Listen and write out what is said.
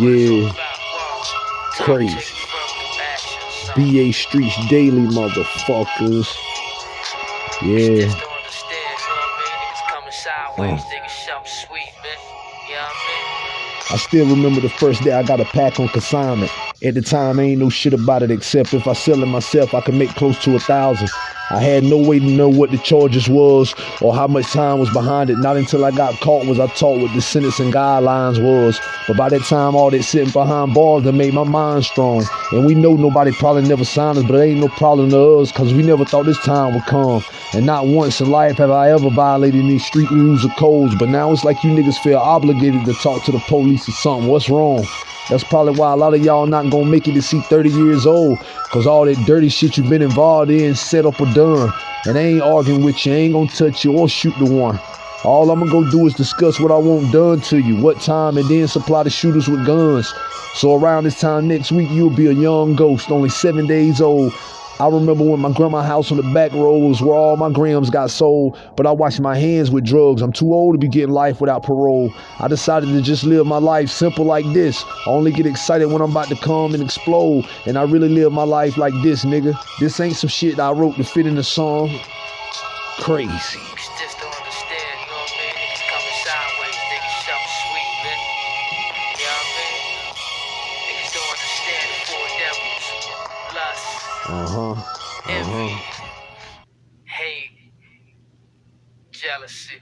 Yeah. Crazy. BA Streets Daily, motherfuckers. Yeah. I still remember the first day I got a pack on consignment. At the time, ain't no shit about it except if I sell it myself, I can make close to a thousand. I had no way to know what the charges was or how much time was behind it. Not until I got caught was I taught what the sentencing guidelines was. But by that time, all that sitting behind bars that made my mind strong. And we know nobody probably never signed us, but it ain't no problem to us because we never thought this time would come. And not once in life have I ever violated any street rules or codes. But now it's like you niggas feel obligated to talk to the police or something. What's wrong? That's probably why a lot of y'all not gonna make it to see 30 years old. Cause all that dirty shit you've been involved in, set up or done. And I ain't arguing with you, I ain't gonna touch you or shoot the one. All I'm gonna go do is discuss what I want done to you, what time, and then supply the shooters with guns. So around this time next week, you'll be a young ghost, only seven days old, I remember when my grandma house on the back roads where all my grams got sold, but I washed my hands with drugs. I'm too old to be getting life without parole. I decided to just live my life simple like this. I only get excited when I'm about to come and explode, and I really live my life like this, nigga. This ain't some shit I wrote to fit in the song. Crazy. Uh-huh. Uh-huh. Hate. Jealousy.